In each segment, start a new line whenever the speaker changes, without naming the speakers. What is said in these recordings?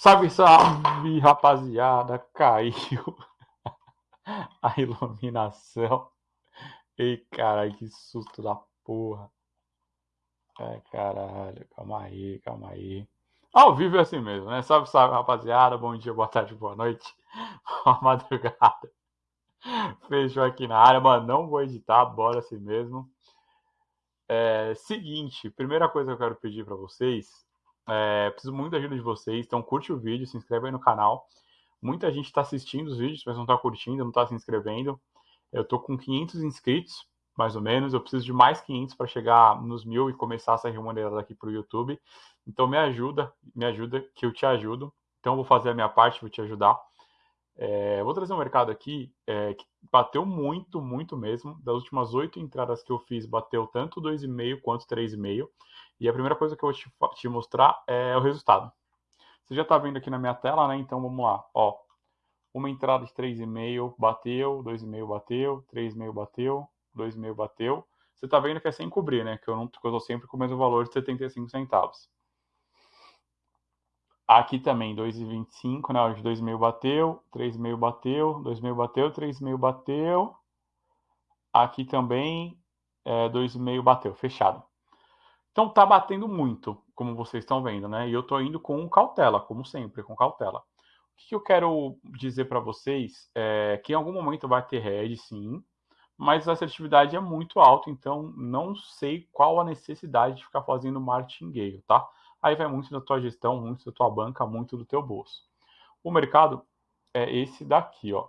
Salve, salve, rapaziada. Caiu a iluminação. Ei, caralho, que susto da porra. Ai, caralho, calma aí, calma aí. Ao vivo é assim mesmo, né? Salve, salve, rapaziada. Bom dia, boa tarde, boa noite. Boa madrugada. Fechou aqui na área, mano. Não vou editar, bora assim mesmo. É, seguinte, primeira coisa que eu quero pedir para vocês é, preciso muito da ajuda de vocês, então curte o vídeo, se inscreve aí no canal. Muita gente está assistindo os vídeos, mas não está curtindo, não está se inscrevendo. Eu tô com 500 inscritos, mais ou menos. Eu preciso de mais 500 para chegar nos mil e começar a sair remunerado aqui para o YouTube. Então me ajuda, me ajuda, que eu te ajudo. Então vou fazer a minha parte, vou te ajudar. É, vou trazer um mercado aqui é, que bateu muito, muito mesmo. Das últimas oito entradas que eu fiz, bateu tanto 2,5 quanto 3,5. E a primeira coisa que eu vou te, te mostrar é o resultado. Você já está vendo aqui na minha tela, né? Então vamos lá. Ó, uma entrada de 3,5 bateu, 2,5 bateu, 3,5 bateu, 2,5 bateu. Você está vendo que é sem cobrir, né? Que eu tô sempre com o mesmo valor de 75 centavos. Aqui também 2,25, né? De 2,5 bateu, 3,5 bateu, 2,5 bateu, 3,5 bateu. Aqui também é, 2,5 bateu, fechado. Então tá batendo muito, como vocês estão vendo, né? E eu tô indo com cautela, como sempre, com cautela. O que eu quero dizer para vocês é que em algum momento vai ter head, sim, mas a assertividade é muito alta, então não sei qual a necessidade de ficar fazendo martingale, tá? Aí vai muito da tua gestão, muito da tua banca, muito do teu bolso. O mercado é esse daqui, ó.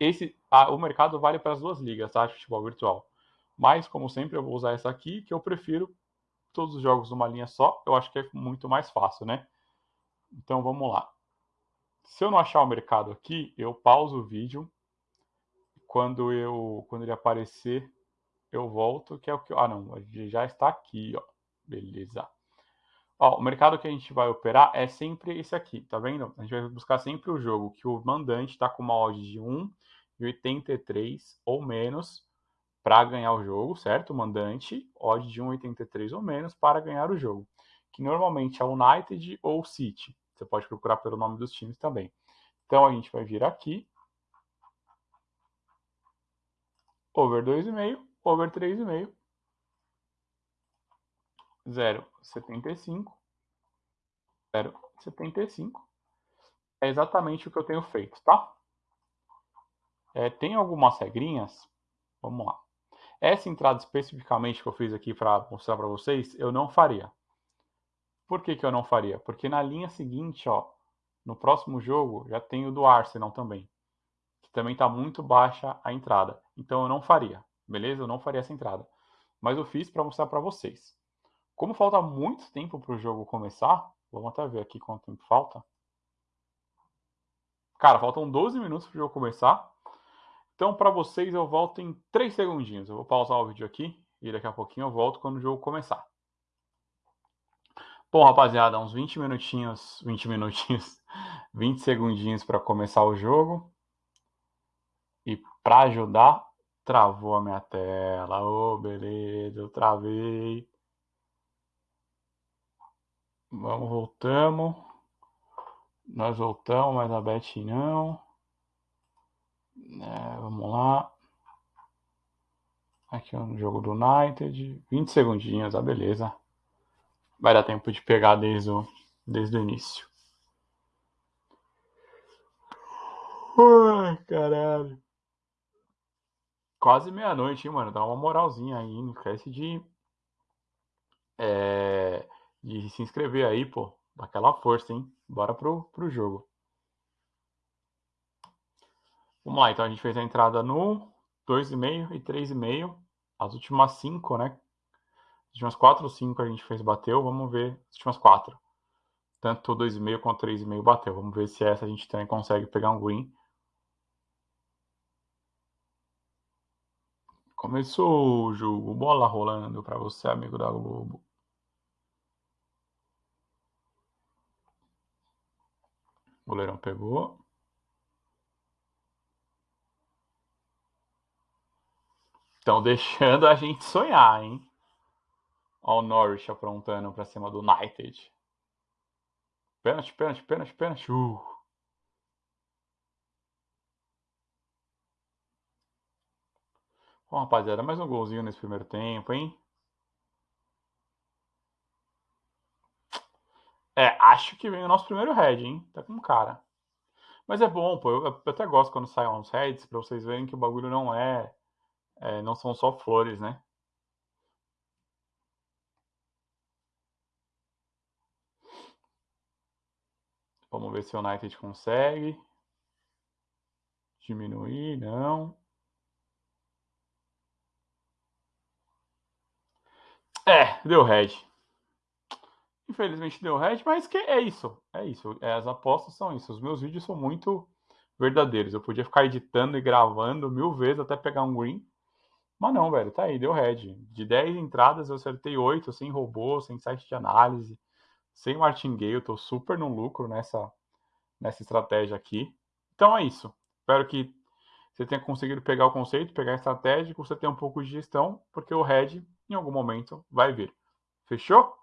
Esse, a, o mercado vale para as duas ligas, tá? Futebol virtual. Mas, como sempre, eu vou usar essa aqui, que eu prefiro todos os jogos numa linha só. Eu acho que é muito mais fácil, né? Então, vamos lá. Se eu não achar o mercado aqui, eu pauso o vídeo. Quando, eu, quando ele aparecer, eu volto, que é o que... Ah, não, já está aqui, ó. Beleza. Ó, o mercado que a gente vai operar é sempre esse aqui, tá vendo? A gente vai buscar sempre o jogo que o mandante está com uma odd de 1,83 ou menos para ganhar o jogo, certo? O mandante, odd de 1,83 ou menos para ganhar o jogo, que normalmente é United ou City. Você pode procurar pelo nome dos times também. Então a gente vai vir aqui. Over 2,5, over 3,5. 0,75. 0,75. É exatamente o que eu tenho feito, tá? É, tem algumas regrinhas. Vamos lá. Essa entrada especificamente que eu fiz aqui para mostrar para vocês, eu não faria. Por que, que eu não faria? Porque na linha seguinte, ó, no próximo jogo, já tem o do Arsenal também. Que também está muito baixa a entrada. Então eu não faria, beleza? Eu não faria essa entrada. Mas eu fiz para mostrar para vocês. Como falta muito tempo para o jogo começar, vamos até ver aqui quanto tempo falta. Cara, faltam 12 minutos para o jogo começar. Então, para vocês, eu volto em 3 segundinhos. Eu vou pausar o vídeo aqui e daqui a pouquinho eu volto quando o jogo começar. Bom, rapaziada, uns 20 minutinhos, 20 minutinhos, 20 segundinhos para começar o jogo. E para ajudar, travou a minha tela. Ô, oh, beleza, eu travei. Vamos, voltamos. Nós voltamos, mas a Beth não. É, vamos lá. Aqui é um jogo do United. 20 segundinhos, ah, beleza. Vai dar tempo de pegar desde o, desde o início. Ai, caralho. Quase meia-noite, hein, mano? Dá uma moralzinha aí. Não esquece de, é, de se inscrever aí, pô. Daquela força, hein? Bora pro, pro jogo. Vamos lá, então a gente fez a entrada no 2,5 e 3,5. As últimas 5, né? As últimas 4 ou 5 a gente fez bateu. Vamos ver as últimas 4. Tanto 2,5 quanto 3,5 bateu. Vamos ver se essa a gente também consegue pegar um green. Começou o jogo. Bola rolando para você, amigo da Globo. O goleirão pegou. Estão deixando a gente sonhar, hein? Olha o Norwich aprontando para cima do United. Pênalti, pênalti, pênalti, pênalti. Uh. Bom, rapaziada, mais um golzinho nesse primeiro tempo, hein? É, acho que vem o nosso primeiro head, hein? Tá com cara. Mas é bom, pô. Eu, eu até gosto quando saem uns heads, pra vocês verem que o bagulho não é, é não são só flores, né? Vamos ver se o United consegue. Diminuir, não. É, deu head. Infelizmente deu red, mas que é isso. É isso. É, as apostas são isso. Os meus vídeos são muito verdadeiros. Eu podia ficar editando e gravando mil vezes até pegar um green. Mas não, velho, tá aí, deu red. De 10 entradas eu acertei 8, sem robô, sem site de análise, sem martingale. Tô super no lucro nessa, nessa estratégia aqui. Então é isso. Espero que você tenha conseguido pegar o conceito, pegar a estratégia, que você tenha um pouco de gestão, porque o red em algum momento vai vir. Fechou?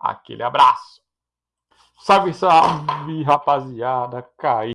Aquele abraço. Salve, salve, rapaziada. Caí.